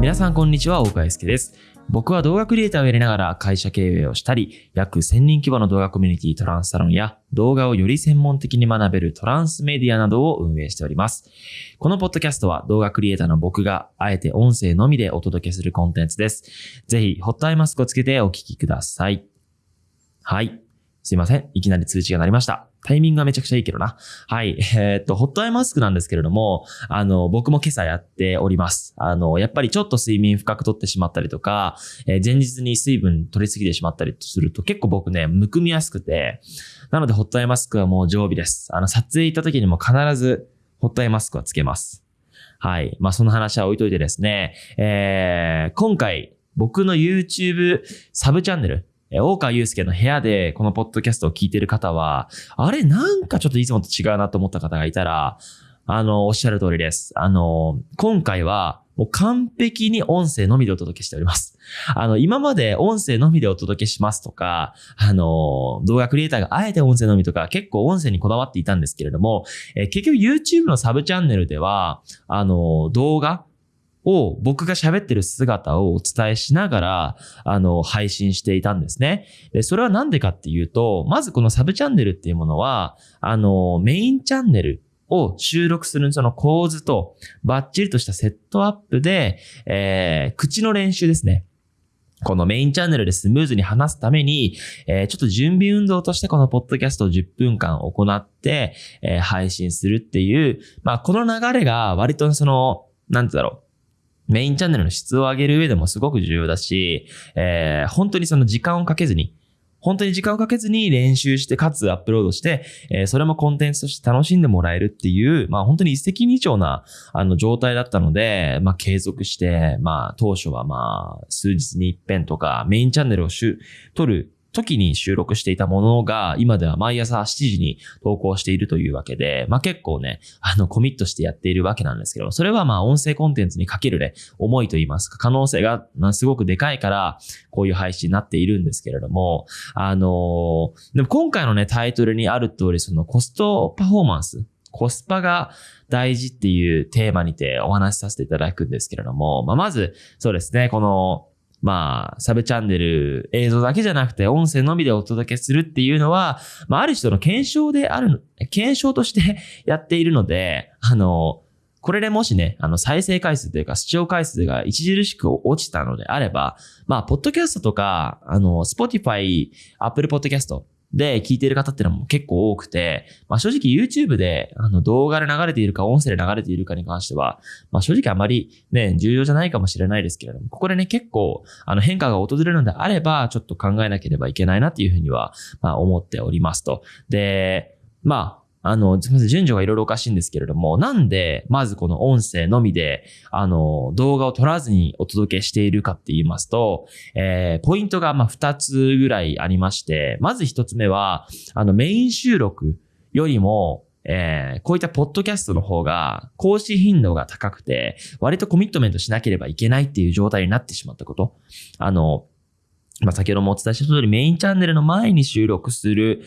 皆さんこんにちは、大川祐介です。僕は動画クリエイターをやりながら会社経営をしたり、約1000人規模の動画コミュニティトランスサロンや動画をより専門的に学べるトランスメディアなどを運営しております。このポッドキャストは動画クリエイターの僕があえて音声のみでお届けするコンテンツです。ぜひ、ホットアイマスクをつけてお聞きください。はい。すいません。いきなり通知が鳴りました。タイミングがめちゃくちゃいいけどな。はい。えーっと、ホットアイマスクなんですけれども、あの、僕も今朝やっております。あの、やっぱりちょっと睡眠深くとってしまったりとか、えー前日に水分取りすぎてしまったりすると結構僕ね、むくみやすくて、なのでホットアイマスクはもう常備です。あの、撮影行った時にも必ずホットアイマスクはつけます。はい。まあ、その話は置いといてですね、えー、今回、僕の YouTube サブチャンネル、大川祐介の部屋でこのポッドキャストを聞いてる方は、あれなんかちょっといつもと違うなと思った方がいたら、あの、おっしゃる通りです。あの、今回はもう完璧に音声のみでお届けしております。あの、今まで音声のみでお届けしますとか、あの、動画クリエイターがあえて音声のみとか結構音声にこだわっていたんですけれども、え結局 YouTube のサブチャンネルでは、あの、動画を僕が喋ってる姿をお伝えしながら、あの、配信していたんですね。で、それはなんでかっていうと、まずこのサブチャンネルっていうものは、あの、メインチャンネルを収録するその構図と、バッチリとしたセットアップで、えー、口の練習ですね。このメインチャンネルでスムーズに話すために、えーちょっと準備運動としてこのポッドキャストを10分間行って、えー配信するっていう、まあこの流れが割とその、なんてだろう。メインチャンネルの質を上げる上でもすごく重要だし、えー本当にその時間をかけずに、本当に時間をかけずに練習して、かつアップロードして、えーそれもコンテンツとして楽しんでもらえるっていう、まあ本当に一石二鳥な、あの状態だったので、まあ継続して、まあ当初はまあ数日に一遍とか、メインチャンネルをしゅ撮る時に収録していたものが、今では毎朝7時に投稿しているというわけで、まあ結構ね、あのコミットしてやっているわけなんですけど、それはま音声コンテンツにかけるね、思いと言いますか、可能性がますごくでかいから、こういう配信になっているんですけれども、あのーでも今回のね、タイトルにある通り、そのコストパフォーマンス、コスパが大事っていうテーマにてお話しさせていただくんですけれども、まあ、まず、そうですね、この、まあ、サブチャンネル、映像だけじゃなくて音声のみでお届けするっていうのは、まあ、ある人の検証である、検証として やっているので、あの、これでもしね、あの、再生回数というか視聴回数が著しく落ちたのであれば、まあ、ポッドキャストとか、あの、 Spotify、 Apple Podcast で聞いている方っていうのも結構多くて、まあ、正直 YouTube で、あの、動画で流れているか、音声で流れているかに関しては、まあ、正直あまりね、重要じゃないかもしれないですけれども、ここでね、結構、あの、変化が訪れるのであれば、ちょっと考えなければいけないなっていうふうには、まあ、思っておりますと。で、まあ、あの、すみません、順序がいろいろおかしいんですけれども、なんで、まずこの音声のみで、あの、動画を撮らずにお届けしているかって言いますと、えー、ポイントが、ま、二つぐらいありまして、まず一つ目は、あの、メイン収録よりも、えーこういったポッドキャストの方が、更新頻度が高くて、割とコミットメントしなければいけないっていう状態になってしまったこと。あの、まあ、先ほどもお伝えした通り、メインチャンネルの前に収録する、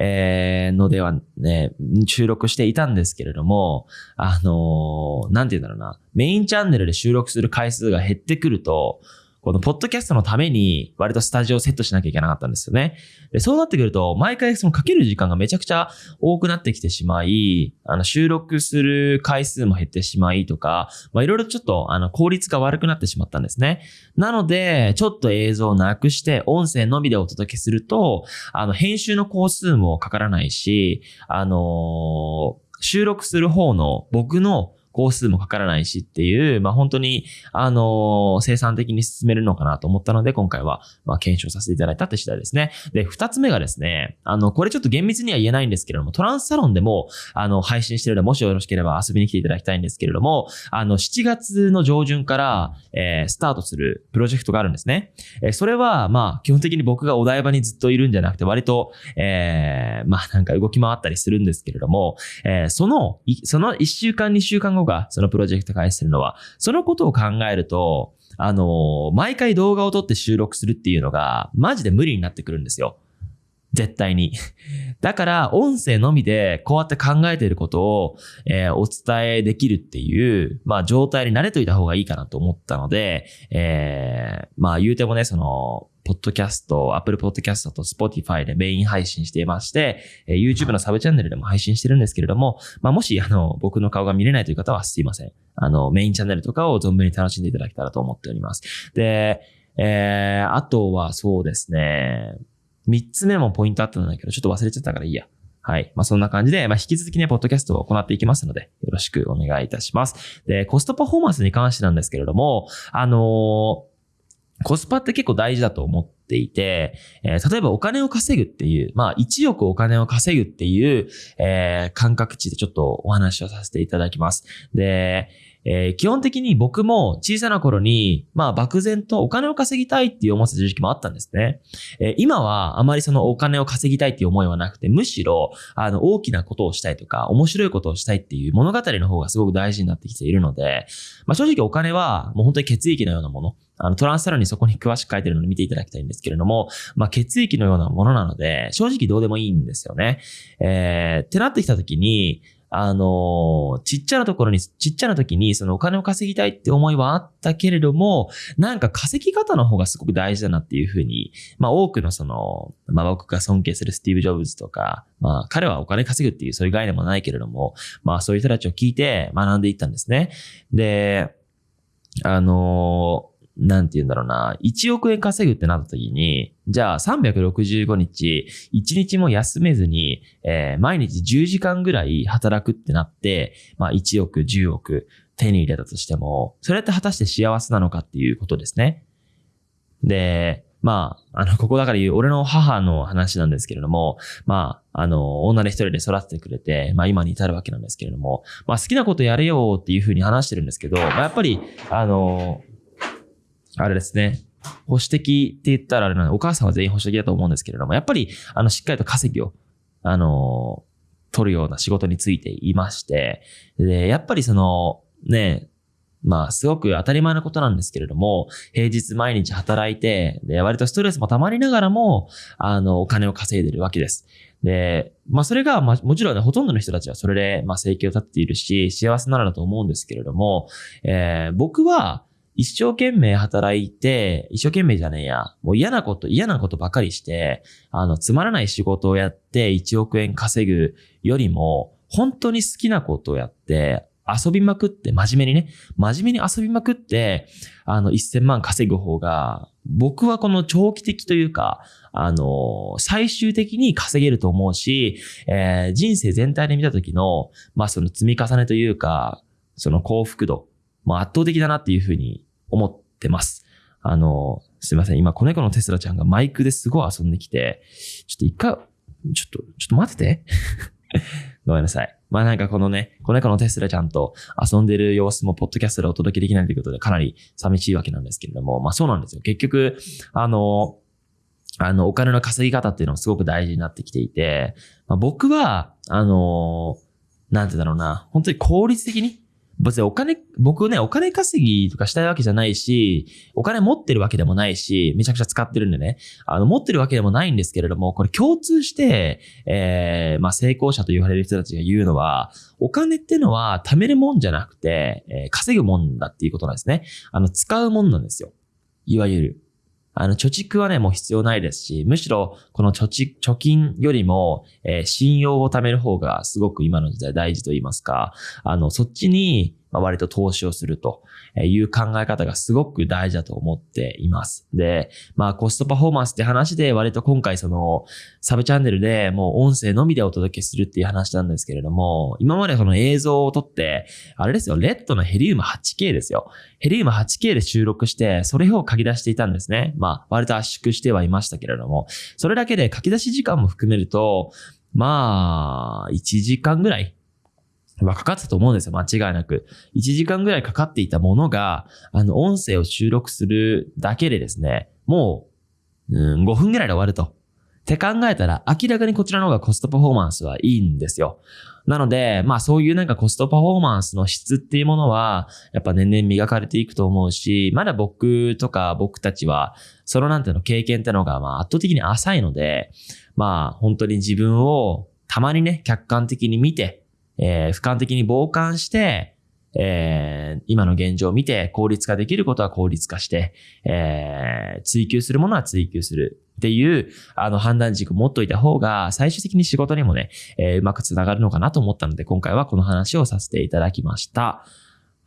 えーのではね、収録していたんですけれども、あのーなんて言うんだろうな、メインチャンネルで収録する回数が減ってくると、このポッドキャストのために割とスタジオをセットしなきゃいけなかったんですよね。でそうなってくると、毎回そのかける時間がめちゃくちゃ多くなってきてしまい、あの収録する回数も減ってしまいとか、まあいろいろちょっとあの効率が悪くなってしまったんですね。なので、ちょっと映像をなくして音声のみでお届けすると、あの編集の工数もかからないし、あのー収録する方の僕の工数もかからないしっていう、まあ本当に、あの生産的に進めるのかなと思ったので、今回は、ま検証させていただいたって次第ですね。で、二つ目がですね、あの、これちょっと厳密には言えないんですけれども、トランスサロンでも、あの、配信してるので、もしよろしければ遊びに来ていただきたいんですけれども、あの、7月の上旬から、えースタートするプロジェクトがあるんですね。えーそれは、まあ、基本的に僕がお台場にずっといるんじゃなくて、割と、えーまあ、なんか動き回ったりするんですけれども、えーその、その1週間、2週間後が、そのプロジェクト開始するのは、そのことを考えると、あの毎回動画を撮って収録するっていうのが、マジで無理になってくるんですよ。絶対に。だから、音声のみでこうやって考えていることを、えー、お伝えできるっていう、まあ、状態に慣れといた方がいいかなと思ったので、えー、まあ、言うてもね、その、ポッドキャスト、Apple Podcast と Spotify でメイン配信していまして、えー、YouTube のサブチャンネルでも配信してるんですけれども、まあ、もし、あの、僕の顔が見れないという方はすいません。あの、メインチャンネルとかを存分に楽しんでいただけたらと思っております。で、えー、あとはそうですね、三つ目もポイントあったんだけど、ちょっと忘れちゃったからいいや。はい。まあ、そんな感じで、まあ、引き続きね、ポッドキャストを行っていきますので、よろしくお願いいたします。で、コストパフォーマンスに関してなんですけれども、あのーコスパって結構大事だと思っていて、えー、例えばお金を稼ぐっていう、まあ1億お金を稼ぐっていう、えー、感覚値でちょっとお話をさせていただきます。で、えー、基本的に僕も小さな頃に、まあ漠然とお金を稼ぎたいっていう思ってた時期もあったんですね。えー、今はあまりそのお金を稼ぎたいっていう思いはなくて、むしろ、あの、大きなことをしたいとか、面白いことをしたいっていう物語の方がすごく大事になってきているので、まあ正直お金はもう本当に血液のようなもの。あの、トランスサロンにそこに詳しく書いてるので見ていただきたいんですけれども、まあ、血液のようなものなので、正直どうでもいいんですよね。えー、ってなってきた時に、あの、ちっちゃなところに、ちっちゃな時にそのお金を稼ぎたいって思いはあったけれども、なんか稼ぎ方の方がすごく大事だなっていうふうに、まあ多くのその、まあ僕が尊敬するスティーブ・ジョブズとか、まあ彼はお金稼ぐっていうそういう概念もないけれども、まあそういう人たちを聞いて学んでいったんですね。で、あのなんて言うんだろうな、1億円稼ぐってなった時に、じゃあ365日、1日も休めずに、えー、毎日10時間ぐらい働くってなって、まあ1億、10億手に入れたとしても、それって果たして幸せなのかっていうことですね。で、まあ、あの、ここだから言う、俺の母の話なんですけれども、まあ、あの、女で一人で育ててくれて、まあ今に至るわけなんですけれども、まあ好きなことやれよっていうふうに話してるんですけど、まあやっぱり、あの、あれですね。保守的って言ったらあれなのお母さんは全員保守的だと思うんですけれども、やっぱり、あの、しっかりと稼ぎを、あの、取るような仕事についていまして、で、やっぱりその、ね、まあ、すごく当たり前のことなんですけれども、平日毎日働いて、で、割とストレスも溜まりながらも、あの、お金を稼いでるわけです。で、まあ、それが、まあ、もちろんね、ほとんどの人たちはそれで、まあ、生計を立っているし、幸せならだと思うんですけれども、えー、僕は、一生懸命働いて、一生懸命じゃねえや。もう嫌なこと、嫌なことばかりして、あの、つまらない仕事をやって1億円稼ぐよりも、本当に好きなことをやって、遊びまくって、真面目にね、真面目に遊びまくって、あの、1000万稼ぐ方が、僕はこの長期的というか、あの、最終的に稼げると思うし、えー、人生全体で見た時の、まあその積み重ねというか、その幸福度、まあ圧倒的だなっていうふうに思ってます。あの、すいません。今、子猫のテスラちゃんがマイクですごい遊んできて、ちょっと一回、ちょっと、ちょっと待ってて。ごめんなさい。まあなんかこのね、子猫のテスラちゃんと遊んでる様子もポッドキャストでお届けできないということでかなり寂しいわけなんですけれども、まあそうなんですよ。結局、あの、あの、お金の稼ぎ方っていうのもすごく大事になってきていて、まあ、僕は、あの、なんてだろうな、本当に効率的に、別にお金、僕ね、お金稼ぎとかしたいわけじゃないし、お金持ってるわけでもないし、めちゃくちゃ使ってるんでね、あの、持ってるわけでもないんですけれども、これ共通して、えー、まあ、成功者と言われる人たちが言うのは、お金ってのは貯めるもんじゃなくて、えー、稼ぐもんだっていうことなんですね。あの、使うもんなんですよ。いわゆる。あの、貯蓄はね、もう必要ないですし、むしろ、この貯蓄、貯金よりも、えー、信用を貯める方がすごく今の時代大事と言いますか、あの、そっちに、まあ、割と投資をするという考え方がすごく大事だと思っています。で、まあコストパフォーマンスって話で割と今回そのサブチャンネルでもう音声のみでお届けするっていう話なんですけれども、今までその映像を撮って、あれですよ、レッドのヘリウム 8K ですよ。ヘリウム 8K で収録して、それを書き出していたんですね。まあ割と圧縮してはいましたけれども、それだけで書き出し時間も含めると、まあ、1時間ぐらいはかかったと思うんですよ。間違いなく。1時間ぐらいかかっていたものが、あの、音声を収録するだけでですね、もう、うん、5分ぐらいで終わると。って考えたら、明らかにこちらの方がコストパフォーマンスはいいんですよ。なので、まあそういうなんかコストパフォーマンスの質っていうものは、やっぱ年々磨かれていくと思うし、まだ僕とか僕たちは、そのなんての経験ってのがまあ圧倒的に浅いので、まあ、本当に自分をたまにね、客観的に見て、えー、俯瞰的に傍観して、えー、今の現状を見て効率化できることは効率化して、えー、追求するものは追求するっていう、あの判断軸を持っといた方が、最終的に仕事にもね、えー、うまくつながるのかなと思ったので、今回はこの話をさせていただきました。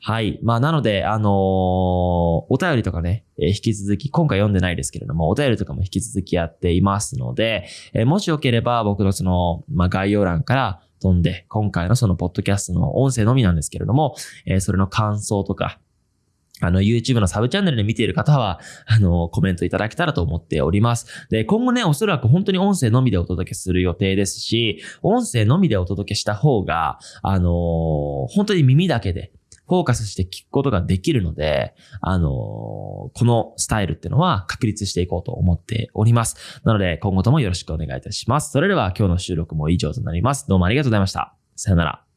はい。まあ、なので、あのー、お便りとかね、えー、引き続き、今回読んでないですけれども、お便りとかも引き続きやっていますので、えー、もしよければ僕のその、まあ、概要欄から飛んで、今回のそのポッドキャストの音声のみなんですけれども、えー、それの感想とか、あの、YouTube のサブチャンネルで見ている方は、あの、コメントいただけたらと思っております。で、今後ね、おそらく本当に音声のみでお届けする予定ですし、音声のみでお届けした方が、あのー、本当に耳だけで、フォーカスして聞くことができるので、あのー、このスタイルっていうのは確立していこうと思っております。なので、今後ともよろしくお願いいたします。それでは今日の収録も以上となります。どうもありがとうございました。さよなら。